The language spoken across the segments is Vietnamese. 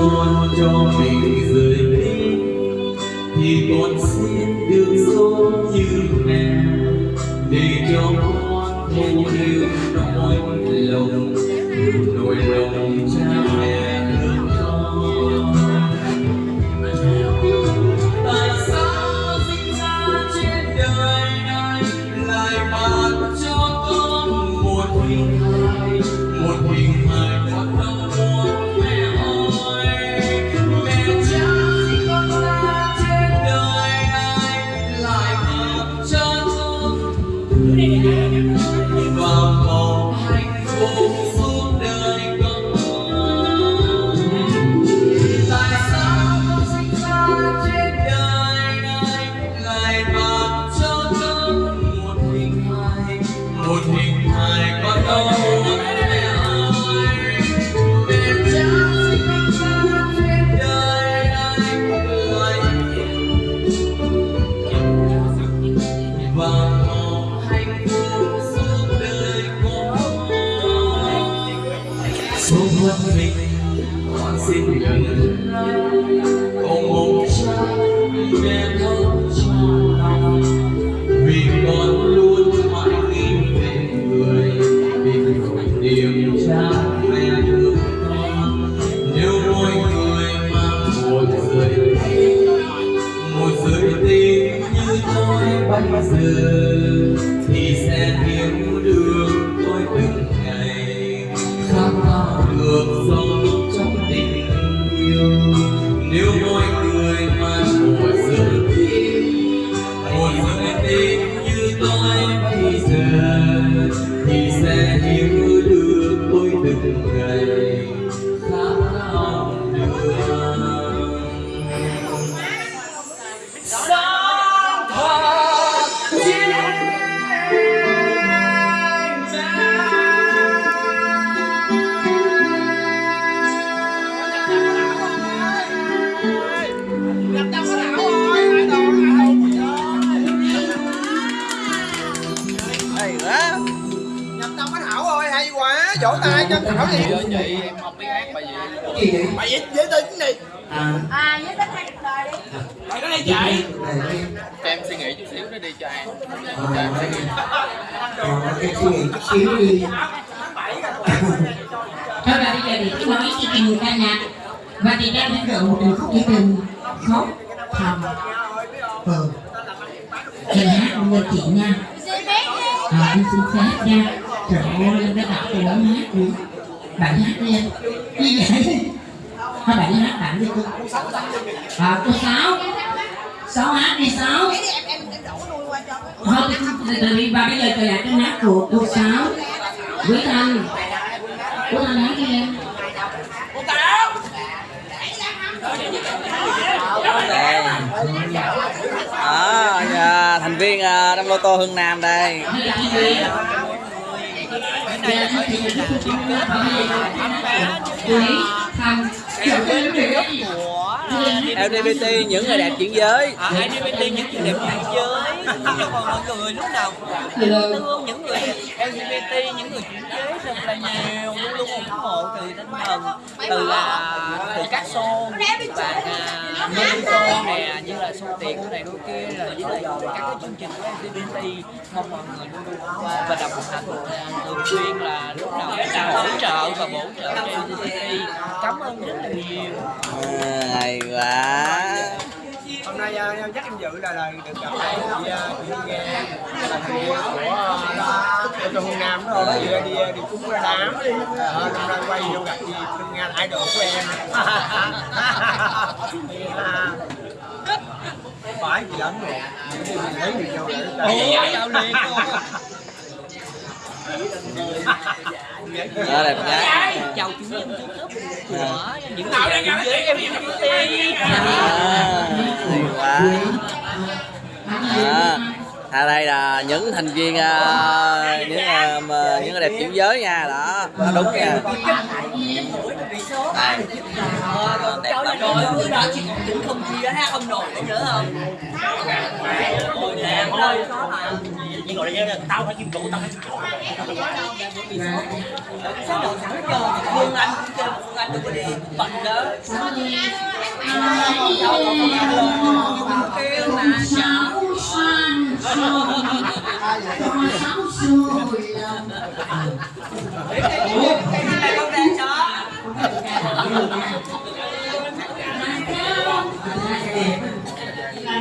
chọn cho mình rời đi. Thì con xin được sống như mẹ, để cho con thấu hiểu nỗi lòng nỗi lòng cha 자 À em nha Trời ơi, em đã đọc từ lớn hát đi. Bạn hát đi em. Như vậy? Thôi, bạn hát bạn đi cô. À cô Sáu. Sáu hát đi, Sáu. Thôi thì từ từ và bây giờ tôi là cái hát của cô Sáu. Quý Thanh. Quý Thanh hát đi à, nhà, thành viên à, trong lô tô Hưng Nam đây Quý LGBT những người đẹp chuyển giới. À, LGBT những người đẹp chuyển giới. Cho còn mọi người lúc nào cũng thương những người LGBT những người chuyển giới rất là nhiều luôn luôn ủng hộ từ tinh thần từ là từ các show và à, như show nè như là show tiền cái này đôi kia là với lại các cái chương trình của MCBT mong mọi người luôn luôn qua và đồng hành thường xuyên là lúc nào cũng hỗ trợ và bổ trợ cho MCBT cảm ơn rất là nhiều À, quá hôm nay à, chắc em dự là là được gặp lại chị chị nghe là thằng của của trong Hương Nam đó rồi đi đi đi cúng ra đám ờ, năm nay quay vô gặp chị Phương Nga là idol của em phải chị lắm rồi lấy người vô để ủa chào liền đó đẹp gái chào chủ nhân YouTube của những người làm kinh giới MCBT à, hay quá. À, à đây là những thành viên à, những à, mà- những đẹp chuyển giới nha đó. Đó, đúng nha. Ờ, đẹp lắm rồi, đó chị còn tính không chia hát ông nội nữa nhớ không? Chị gọi là tao phải kim trụ, tao phải kim trụ Sao đầu sẵn cho Phương Anh kêu Phương Anh đừng có đi bận đó Kêu mà cháu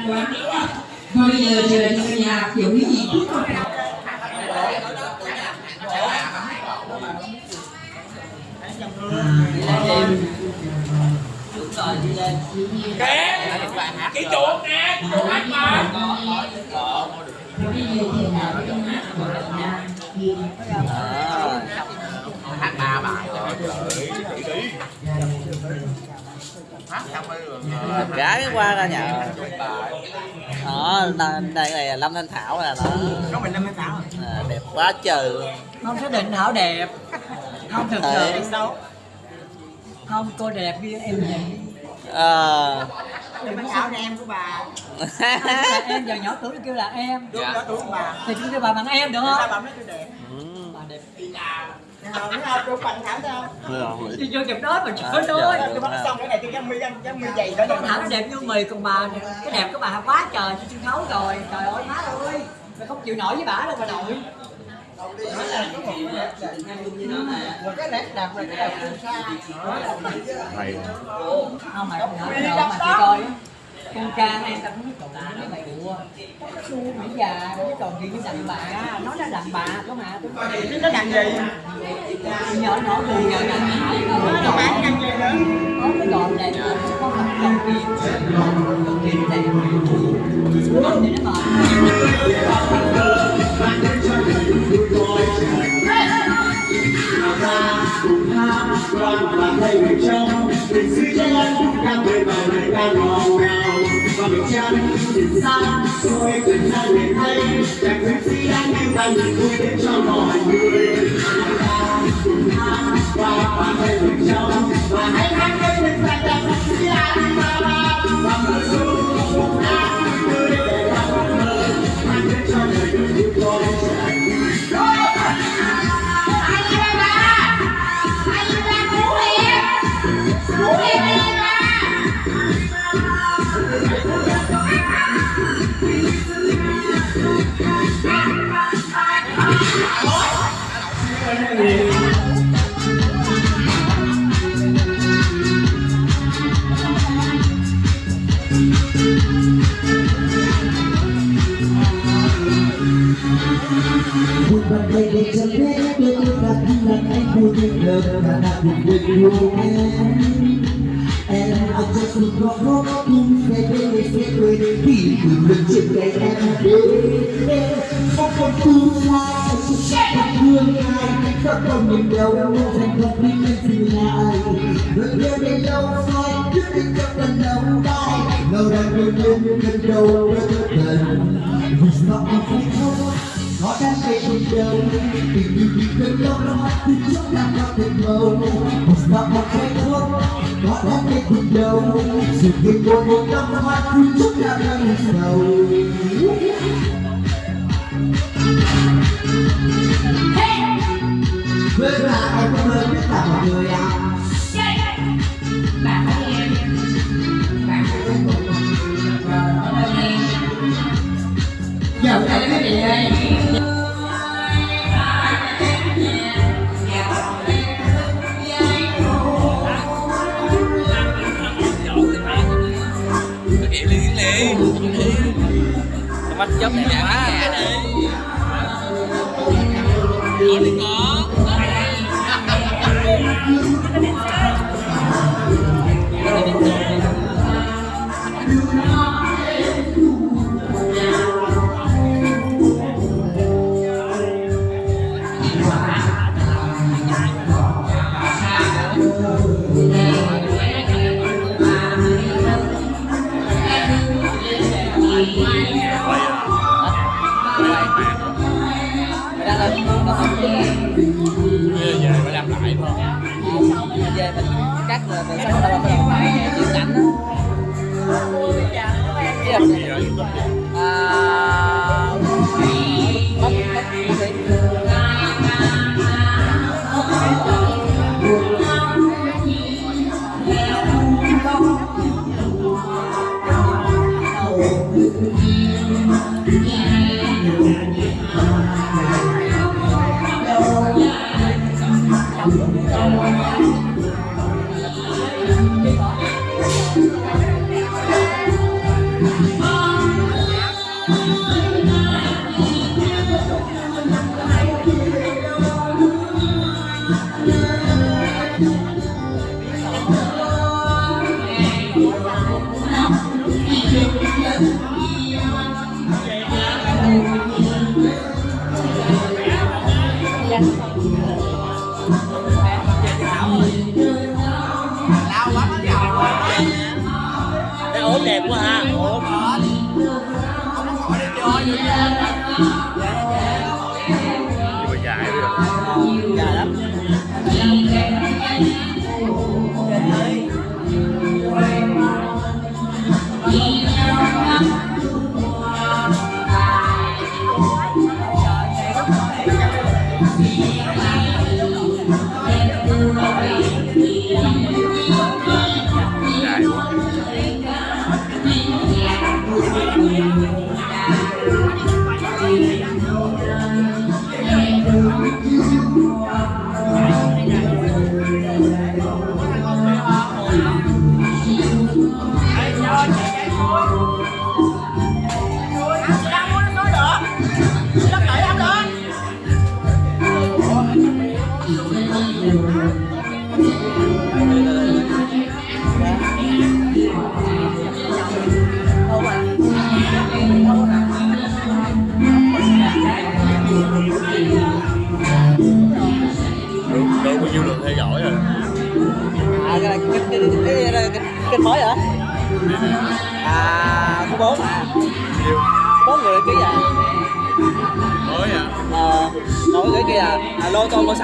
Cái không Thôi bây giờ chờ cho nhà kiểu cái gì chút thôi Cái chuột nè, chuột hát mà. Hát ba bài đẹp gái qua ra nhà. Đó đây đây này là lâm thanh thảo nè đó. Có mình sáu à, đẹp quá trời luôn Không xác định Hảo đẹp. Không thực Ờ. sự. Đâu Không cô đẹp như em vậy. Ờ. sáu là em của bà. Là em giờ nhỏ tuổi kêu là em. Đúng đó tuổi của bà. Thì chúng kêu bà bằng em được không? bà mới tôi đẹp. Ừ. bà đẹp. Nào nữa không tôi bằng thảo sao? Đi vô chụp đó mà trời ơi tôi bắt xong cái này tôi dám mi dám mi dày đó. Con thảo nó đẹp như mì còn bà cái đẹp của bà quá trời trên sân khấu rồi. Trời ơi má ơi. Mày không chịu nổi với bà đâu bà nội. Cái nét đẹp rồi cái đẹp phương xa không mà không nhỏ đâu mà chị coi con ca em ta cũng nói cậu cái mày của su mỹ già cái còn gì với đàn bà. Nó là đàn bà có mà nó đàn gì nhỏ nhỏ người nhỏ nhỏ nó là bán ăn gì? Nữa có cái gòn này nó có một đồng tiền đồng tiền này đồng tiền nó mệt Đoàn và thầy người trong Tình sư chân đang về vào đời đang ngò điều tra mình chân nhìn xa Xôi tình ra người thấy Nhạc người sĩ đang nhìn vui đến cho mọi người Cùng hát Đoàn và thầy người trong Và hãy hát với Một bàn tay để cho bé đưa tôi ra khi anh vui như lờ cả đã cùng với yêu em. And I just look up up cùng về bên để sẽ cười vì cùng mình trên tay em. Đến Không còn tương lai lai Không còn nhìn mua thành thật đi lên dừng lại Người yêu đi lâu phai chứ đi trong lần đầu tay Lâu đang yêu lên gần đầu với thật thần Vì sao mà không không có đang về cùng đầu tình yêu bị cơn lâu thì trước đã có thể màu. Một sao mà không thuốc có đang về cùng đầu sự kiện của một năm hoa thì trước đã đang sầu với là em có mơ biết là một người à?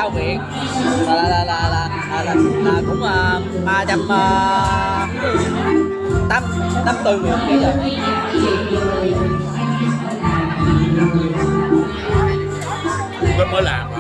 lao viện là là là là, là, là, là, là cũng ờ, ba trăm ờ, tám tám tư người bây giờ mới làm.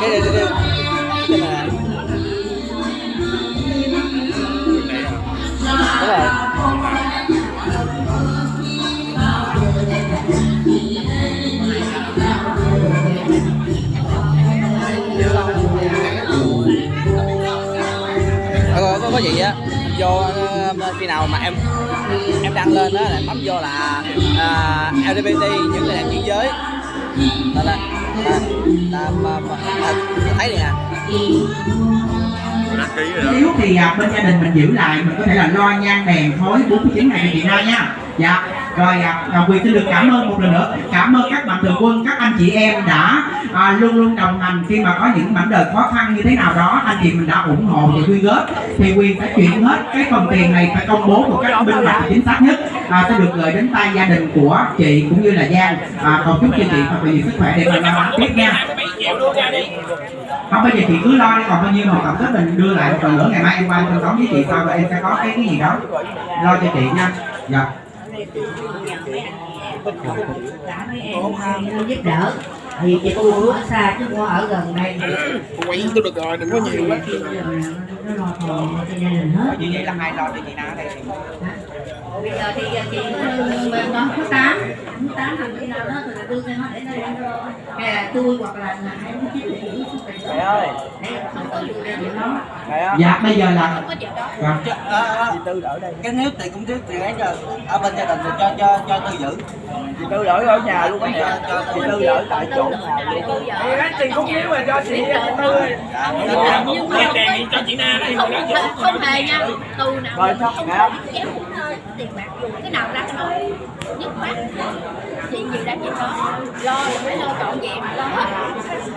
cái cái cái cái này. Có, gì á? Vô ờ, khi nào mà em em đăng lên đó là bấm vô là à, uh, LGBT những người làm chuyển giới. Là, là làm thấy nè nếu thì à, bên gia đình mình giữ lại mình có thể là lo nhang đèn thối 49 ngày thì chị lo nha. Dạ. Rồi à, quyền xin được cảm ơn một lần nữa. Cảm ơn các mạnh thường quân các anh chị em đã à, luôn luôn đồng hành khi mà có những mảnh đời khó khăn như thế nào đó. Anh chị mình đã ủng hộ và quyên góp. Thì quyền phải chuyển hết cái phần tiền này phải công bố một cách minh bạch chính xác nhất à, sẽ được gửi đến tay gia đình của chị cũng như là Giang. À, còn chúc cho chị thật là nhiều sức khỏe để mà làm ăn tiếp nha. Không bây giờ chị cứ lo đi còn bao nhiêu mà tổng kết mình đưa lại một lần nữa ngày mai em qua em thanh toán với chị sau và em sẽ có cái cái gì đó lo cho chị nha. Dạ. Giúp đỡ thì chị cô ở xa chứ không ở gần đây quay tôi được rồi đừng có nhiều quá. Nó lo cho gia đình hết như vậy là hai lo cho chị Na đây bây giờ thì chị mình đón số tám. Số tám thằng chị nào đó thì là đưa cho nó để nó để nó hay là tôi hoặc là hai mươi chín thì giữ sức mẹ ơi. Để không chuyện đó mẹ ơi. Dạ bây giờ là có dạ. Cho- ờ, ờ, chị tư đỡ đây. Cái nếu tiền cũng thiếu tiền ấy cho ở bên gia đình thì cho cho cho tư giữ. Chị tư đỡ ở nhà luôn á cho cho chị tư đỡ tại chỗ nhà luôn. Tiền cũng thiếu mà cho chị tư nhưng mà cho chị Na đây không, hề nha. Tôi nào Rồi, không dạ. dám tiền bạc dùng cái nào ra cái đó nhất mắt chuyện gì ra chuyện đó lo là phải lo trọn vẹn lo hết.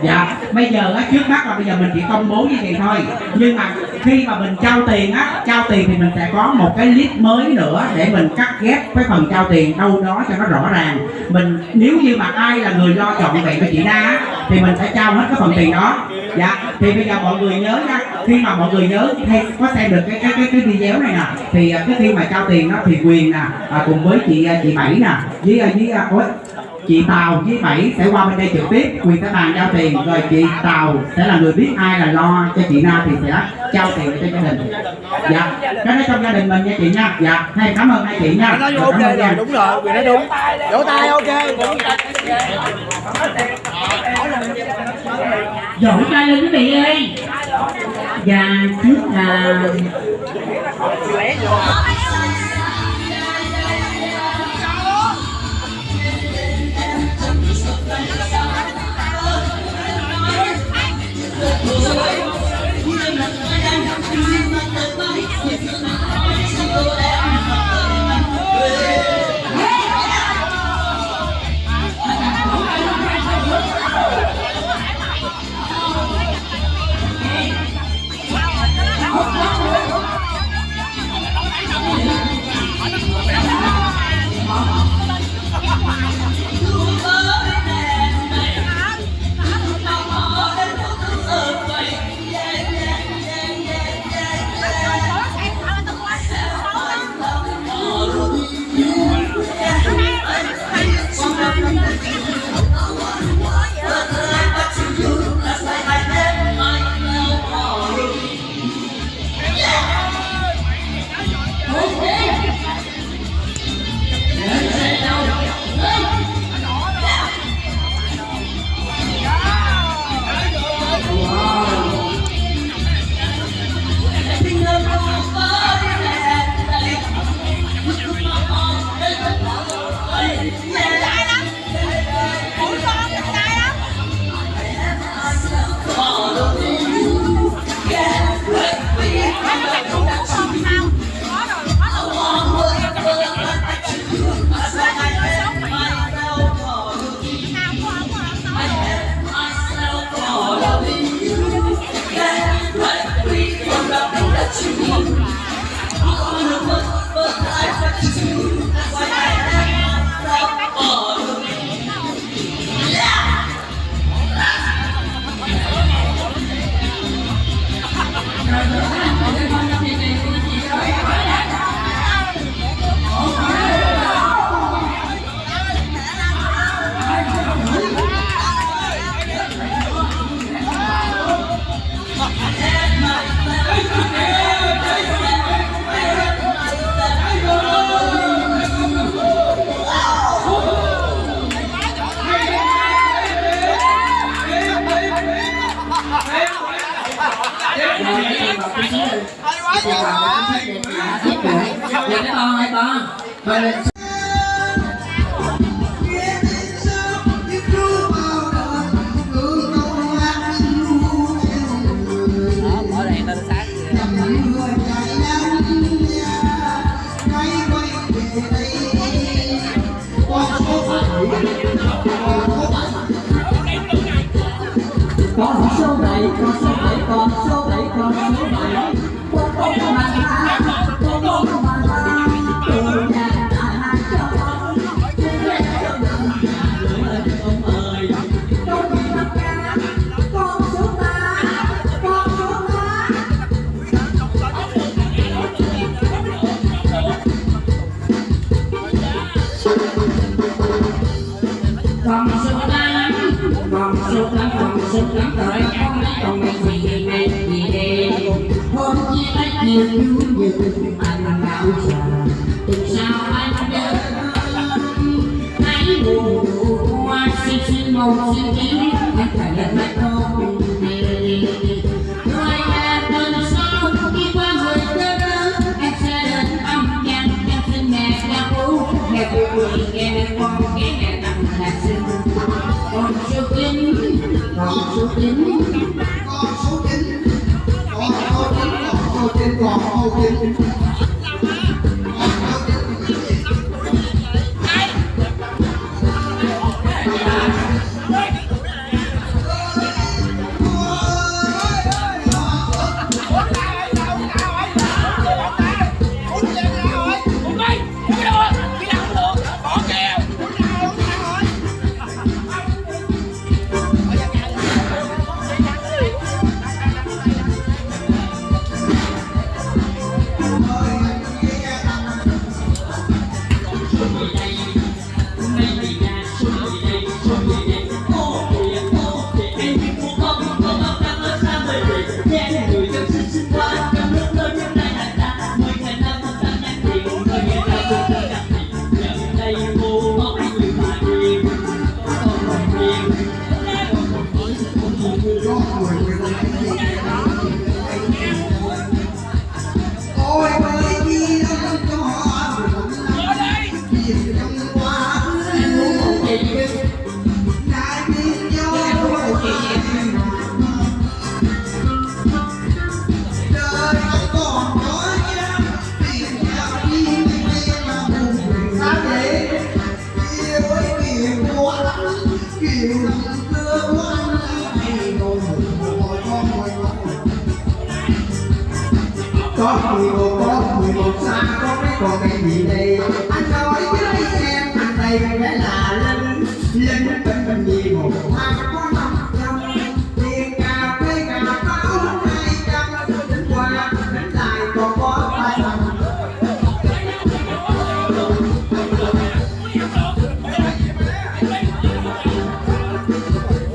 Dạ bây giờ á trước mắt là bây giờ mình chỉ công bố như vậy thôi. Nhưng mà khi mà mình trao tiền á trao tiền thì mình sẽ có một cái list mới nữa để mình cắt ghép cái phần trao tiền đâu đó cho nó rõ ràng. Mình nếu như mà ai là người lo chọn vậy với chị Na á, thì mình sẽ trao hết cái phần tiền đó dạ thì bây giờ mọi người nhớ nha. Khi mà mọi người nhớ hay có xem được cái cái cái, cái video này nè thì à, cái khi mà trao tiền đó thì quyền nè à, cùng với chị à, chị bảy nè với à, với ôi, chị Tàu với Bảy sẽ qua bên đây trực tiếp. Quyền sẽ bàn giao tiền rồi chị Tàu sẽ là người biết ai là lo cho chị Na thì sẽ trao tiền cho gia đình. Dạ cái đó trong gia đình mình nha chị nha. Dạ hay cảm ơn hai chị nha. Nói Dạ, ok rồi đúng rồi quyền nói đúng. Vỗ tay ok dỗ tay lên quý vị ơi. Và trước là con số bảy, con số bảy, con số bảy, con số bảy. Con số bảy sức lắm rồi các con gì thì này thì đề hôm chia tay nhiều vui nhiều mà mà đau chờ tuần sau anh đơn hãy buồn qua xin xin mong xin kiếm anh phải là mắt con Thank you. Oh,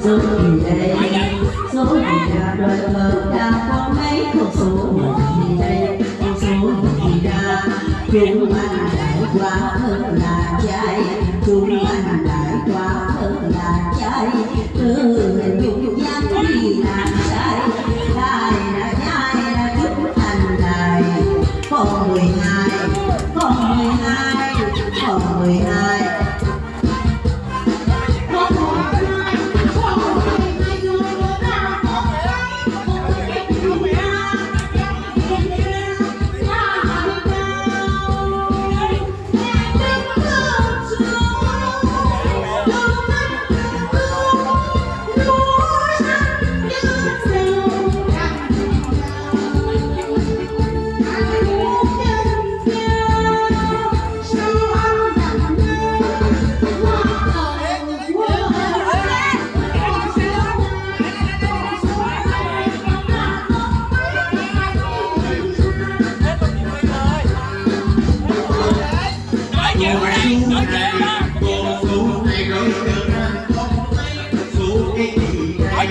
số thì đây số thì đã đời thơ đã có mấy con số thì đây con số thì đã chúng anh đại quá hơn là trai chúng anh đại quá hơn là trai từ nhung nhắn đi làm trai lại còn mười hai còn mười hai còn mười hai.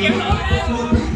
you.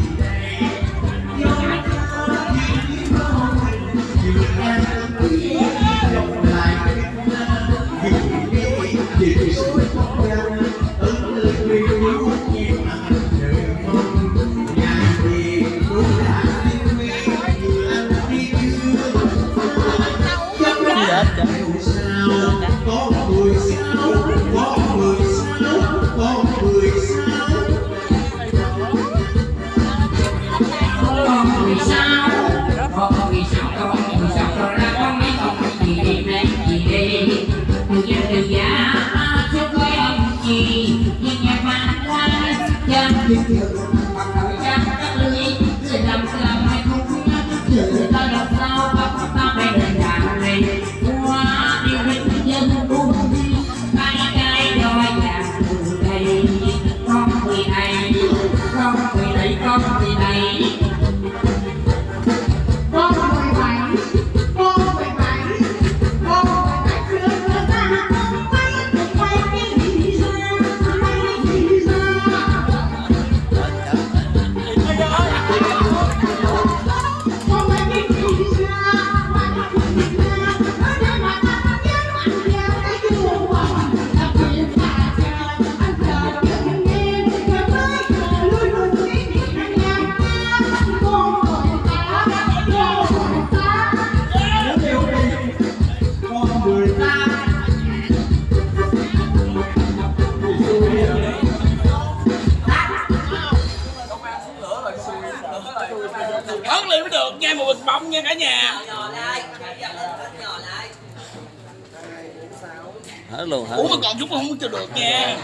luôn hả? Ủa mà còn chút không muốn cho được nha.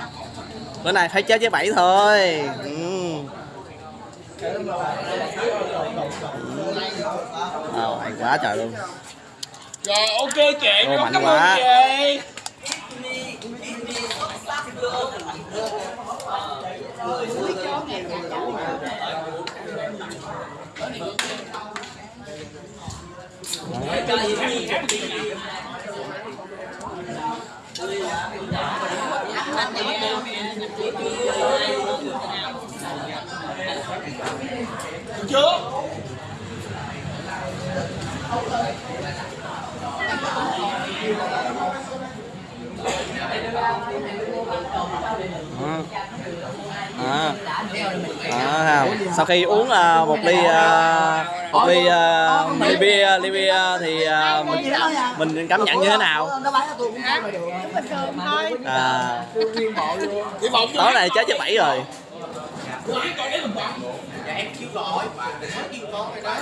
Bữa nay phải chết với bảy thôi. Ừ. Ừ. quá trời luôn. Rồi ok chị, Ô, mạnh cảm quá. ơn chị. Đấy chưa Hãy không bỏ à. À, sau khi uống uh, một ly uh, một ly uh, ly bia ly bia thì uh, mình mình cảm nhận như thế nào à. tối này chết chết bảy rồi dạ em kêu gọi bạn kêu con rồi đó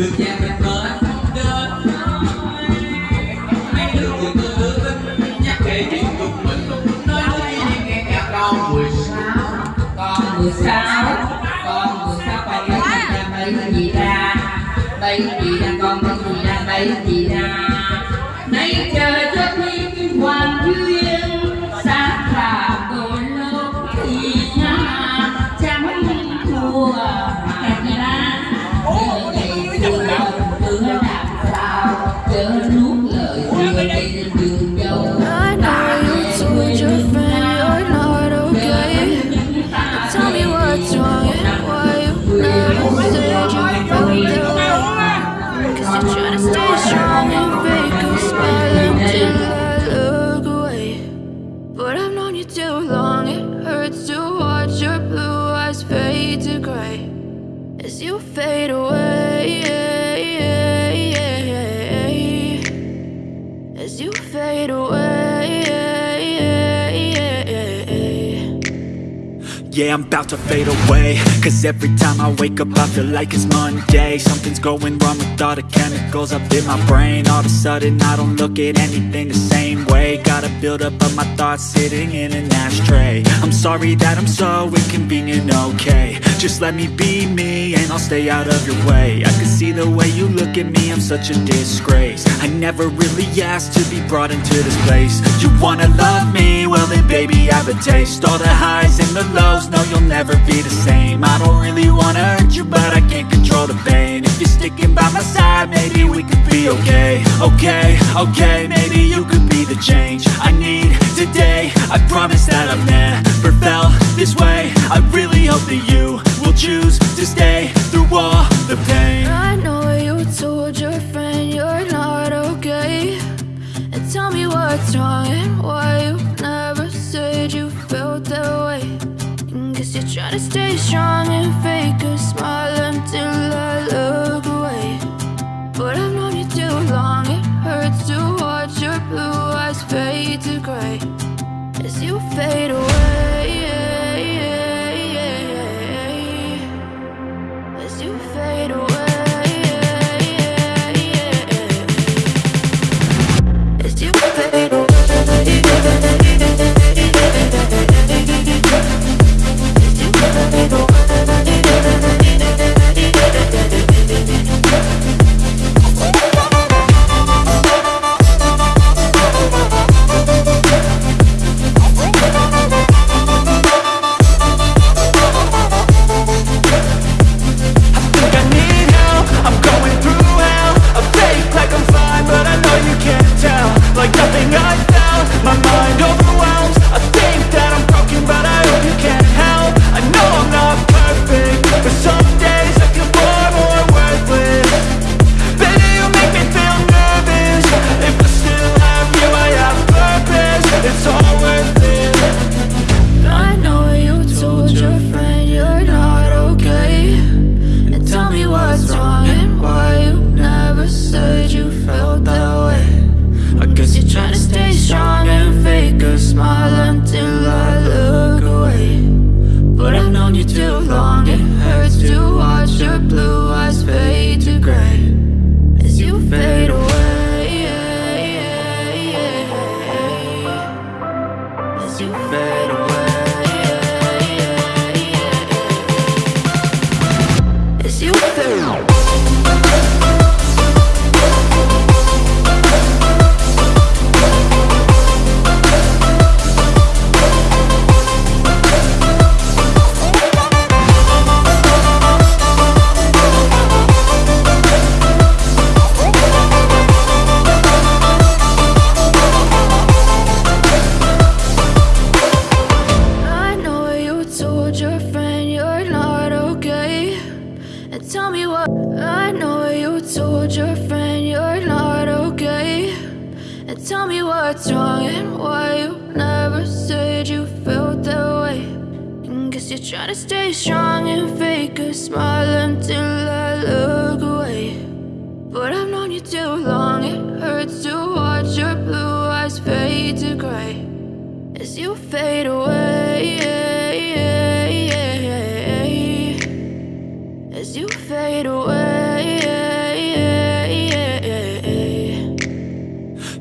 được cha mẹ mơ anh không đến mấy đứa người tôi đưa tin nhắc kể chuyện chúng mình nói đi. Đi nghe nhà con mười sáu, con mười sáu, con mười sáu là mấy gì ra bảy gì ra con mấy gì ra mấy gì ra mấy chơi I'm about to fade away. Cause every time I wake up I feel like it's Monday. Something's going wrong with all the chemicals up in my brain. All of a sudden I don't look at anything the same way. Gotta build up of my thoughts sitting in an ashtray. I'm sorry that I'm so inconvenient, okay. Just let me be me and I'll stay out of your way. I can see the way you look at me, I'm such a disgrace. I never really asked to be brought into this place. You wanna love me? Well then baby I have a taste. All the highs and the lows, no you'll never be the same. I don't really wanna hurt you but I can't control the pain. If you're sticking by my side, maybe we could be okay. Okay, okay, maybe you could be the change I need today. I promise that I've never felt this way. I really hope that you will choose to stay through all the pain. I know you told your friend what's wrong and why you never said you felt that way. And guess you're trying to stay strong and fake a smile until I look away. But I've known you too long, it hurts to watch your blue eyes fade to gray as you fade away. Thank you. What's wrong and why you never said you felt that way. And guess you're trying to stay strong and fake a smile until I look away. But I've known you too long, it hurts to watch your blue eyes fade to gray as you fade away.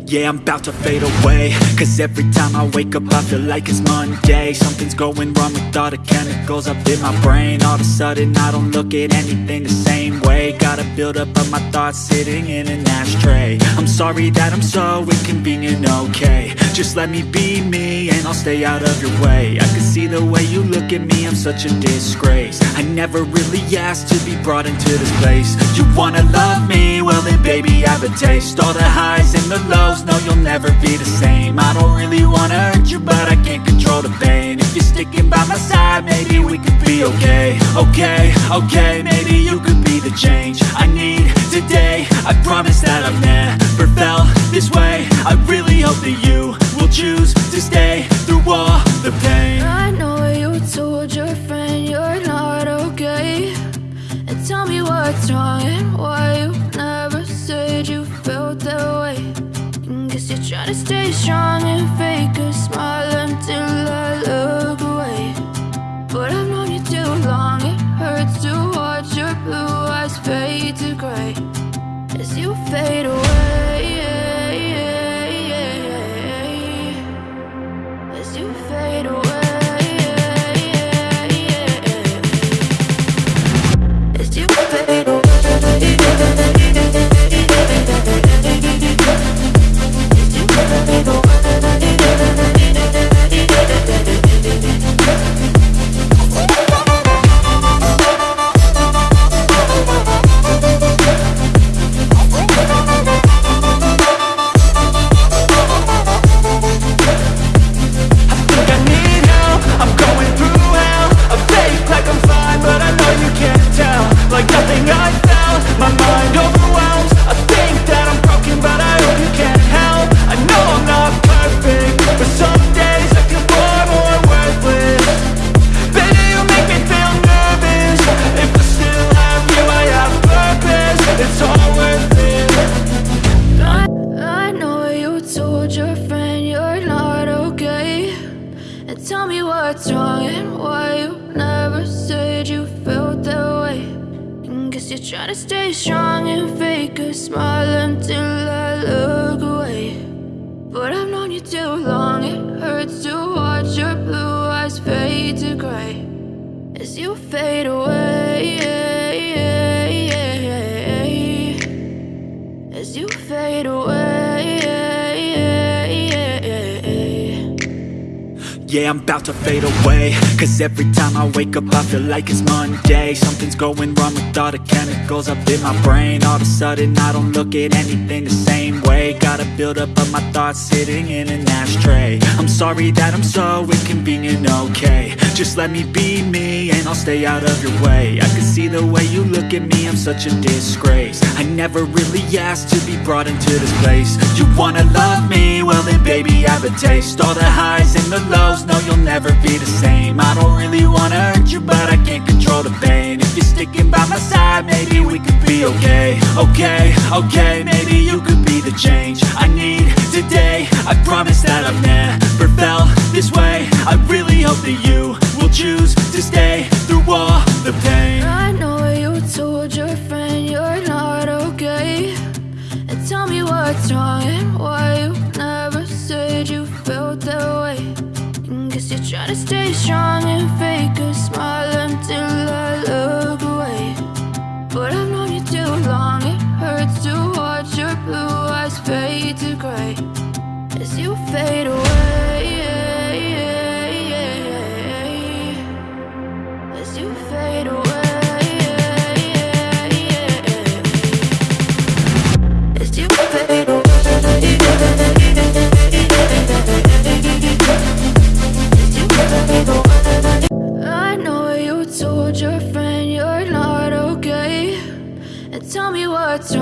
Yeah, I'm about to fade away. Cause every time I wake up I feel like it's Monday. Something's going wrong with all the chemicals up in my brain. All of a sudden I don't look at anything the same way. Gotta build up of my thoughts sitting in an ashtray. I'm sorry that I'm so inconvenient, okay. Just let me be me and I'll stay out of your way. I can see the way you look at me, I'm such a disgrace. I never really asked to be brought into this place. You wanna love me? Well then baby I have a taste. All the highs and the lows, no you'll never be the same. I don't really wanna hurt you but I can't control the pain. If you're sticking by my side, maybe we could be okay. Okay, okay, maybe you could be the change I need today. I promise that I've never felt this way. I really hope that you will choose to stay through all the pain. I know you told your friend you're not okay. And tell me what's wrong to stay strong and fake a smile until I look away. But I've known you too long, it hurts to watch your blue eyes fade to gray as you fade away. What's wrong and why you never said you felt that way. And guess you're trying to stay strong and fake a smile until I look away. But I've known you too long, it hurts to watch your blue eyes fade to gray as you fade away. I'm about to fade away. Cause every time I wake up I feel like it's Monday. Something's going wrong with all the chemicals up in my brain. All of a sudden I don't look at anything the same way. Gotta build up of my thoughts sitting in an ashtray. I'm sorry that I'm so inconvenient, okay Just let me be me and I'll stay out of your way. I can see the way you look at me, I'm such a disgrace. I never really asked to be brought into this place. You wanna love me? Well then baby I have a taste. All the highs and the lows, no you'll never be the same. I don't really wanna hurt you but I can't control the pain. If you're sticking by my side, maybe we could be okay. Okay, okay, maybe you could be the change I need today. I promise that I've never felt this way. I really hope that you will choose to stay through all the pain I know you told your friend you're not okay. And tell me what's wrong and why you never said you felt that way. And guess you're trying to stay strong and fake a smile until I look away. But I've known you too long, it hurts to watch your blue eyes fade to gray as you fade away.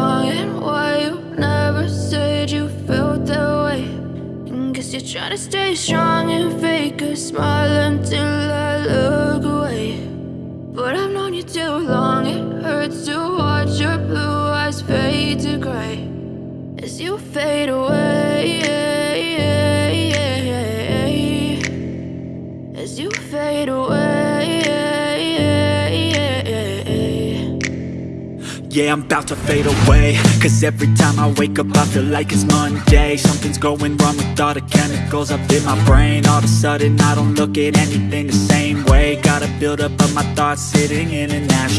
And why you never said you felt that way. And guess you're trying to stay strong and fake a smile until I look away. But I've known you too long, it hurts to watch your blue eyes fade to gray as you fade away. Yeah, I'm about to fade away. Cause every time I wake up I feel like it's Monday. Something's going wrong with all the chemicals up in my brain. All of a sudden I don't look at anything the same way. Gotta build up of my thoughts sitting in an ashtray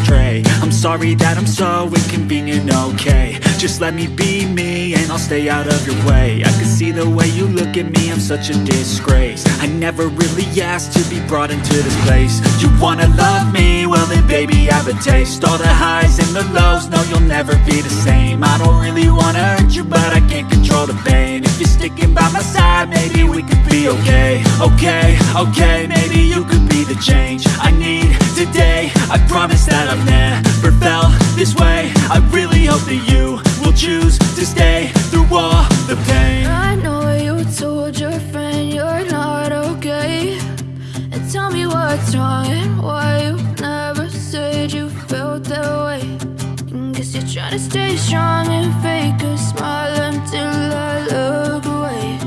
sorry that I'm so inconvenient, okay. Just let me be me and I'll stay out of your way. I can see the way you look at me, I'm such a disgrace. I never really asked to be brought into this place. You wanna love me? Well then baby I have a taste. All the highs and the lows, no you'll never be the same. I don't really wanna hurt you but I can't control the pain If you're sticking by my side, maybe we could be okay. Okay, okay, maybe you could be the change I need today. I promise that I've never felt this way. I really hope that you will choose to stay through all the pain. I know you told your friend you're not okay. And tell me what's wrong and why you never said you felt that way trying to stay strong and fake a smile until I look away.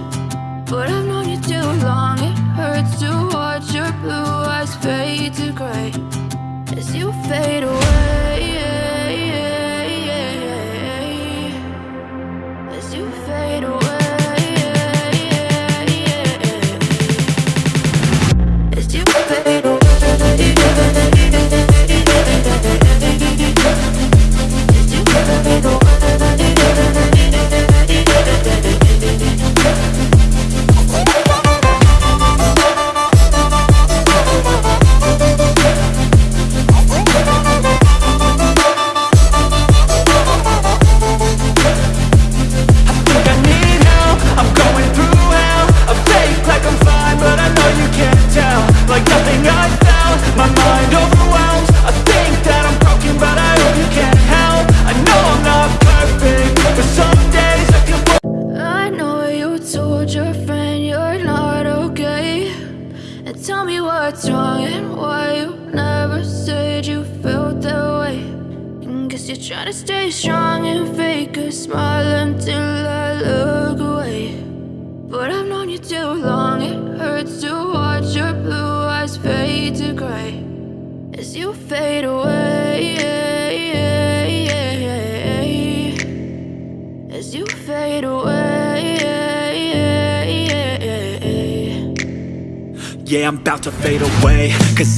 But I've known you too long, it hurts to watch your blue eyes fade to gray. As you fade away Yeah.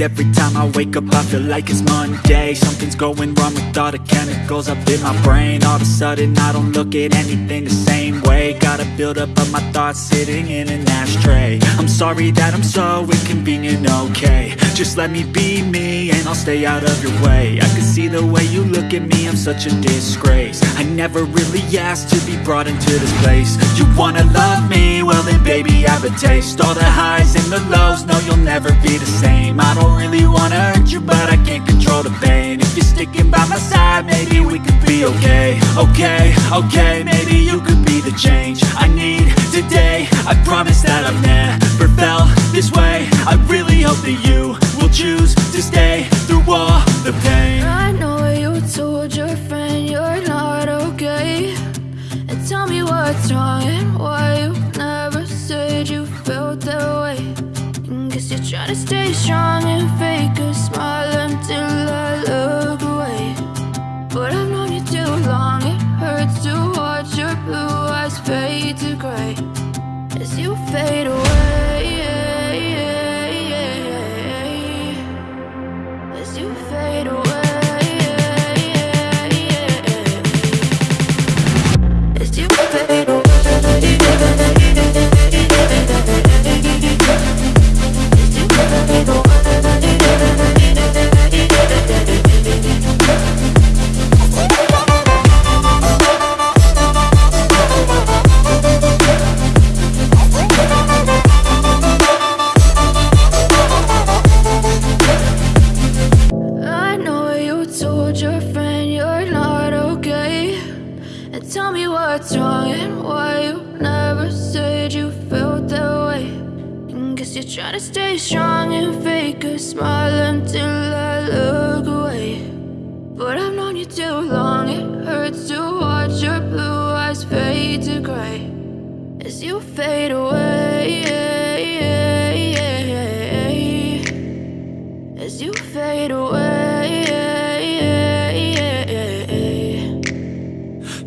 Every time I wake up I feel like it's Monday. Something's going wrong with all the chemicals up in my brain. All of a sudden I don't look at anything the same way. Gotta build up of my thoughts sitting in an ashtray. I'm sorry that I'm so inconvenient, okay. Just let me be me and I'll stay out of your way. I can see the way you look at me, I'm such a disgrace. I never really asked to be brought into this place. You wanna love me? Well then baby? Have a taste All the highs and the lows, no you'll never be the same. I don't really wanna hurt you but I can't control the pain. If you're sticking by my side, maybe we could be okay. Okay, okay, maybe you could be the change I need today. I promise that I've never felt this way. I really hope that you will choose to stay through all the pain. I know you told your friend you're not okay. And tell me what's wrong and why To stay strong and fake a smile until I look away. But I've known you too long, it hurts to watch your blue eyes fade to gray. As you fade away you're trying to stay strong and fake a smile until I look away. But I've known you too long, it hurts to watch your blue eyes fade to gray As you fade away. As you fade away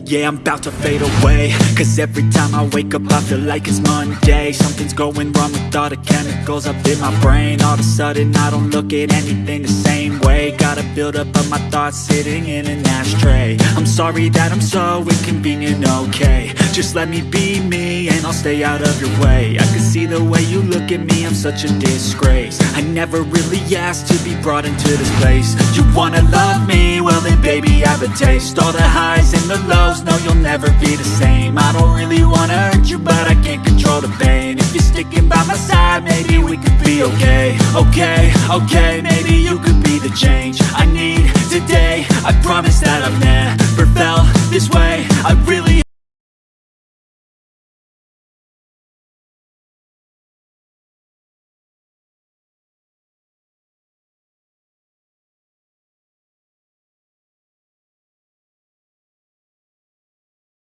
Yeah, I'm about to fade away. Cause every time I wake up I feel like it's Monday. Something's going wrong with all the chemicals up in my brain. All of a sudden I don't look at anything the same way. Gotta build up of my thoughts sitting in an ashtray. I'm sorry that I'm so inconvenient, okay Just let me be me and I'll stay out of your way. I can see the way you look at me, I'm such a disgrace. I never really asked to be brought into this place. You wanna love me? Well then baby I have a taste. All the highs and the lows, no you'll never be the same. I don't really wanna hurt you but I can't control the pain. If you're sticking by my side maybe we could be okay. Okay, okay, maybe you could be the change I need today. I promise that I've never felt this way. I really